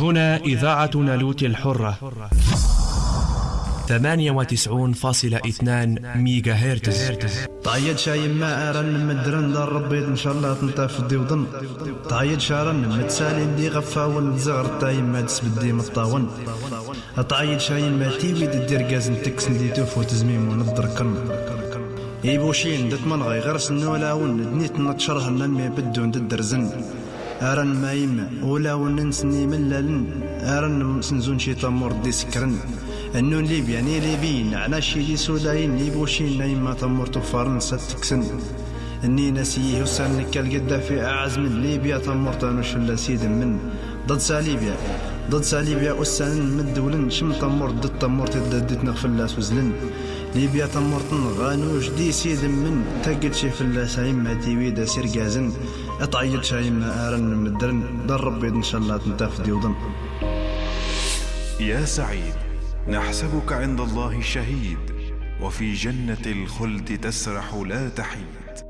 هنا إذاعة نالوت الحرة. 98.2 ميجا هرتز تعيد شاي ما أرن مدرن دار ربي إن شاء الله تنطف دي وضن تعيد شارن متسالي دي غفاون زغر تاي ما تسبدي مطاون. تعيد شاي ما تيبي دير غازن تكس دي توفو تزميم ونضركن إيبوشين دت من غي غرس نولاون دنيت نتشره نمي بدون ددرزن أرن ما يما ولا وننسني ملالن أرن سنزون شي تمور دي سكرن. النون ليبيا ني ليبيين عنا شي دي سوداين. ليبوشين نايما تمور فرنسا تكسن اني نسيه وسان كالقدا في أعز من. ليبيا تمور تانوش لا سيد من. ضد ساليبيا. ضد ساليبيا أسان من دولن. شم تمور ضد تمور تددت نغفل لا سوزلن. ليبيا تمور غانوش دي سيد من. تقل شي فلا سايم ما تيويدا سير قازن. اطعيد شايم ما آرن مدرن در ربي إن شاء الله تنتف ديوضن يا سعيد نحسبك عند الله شهيد وفي جنة الخلد تسرح لا تحيد.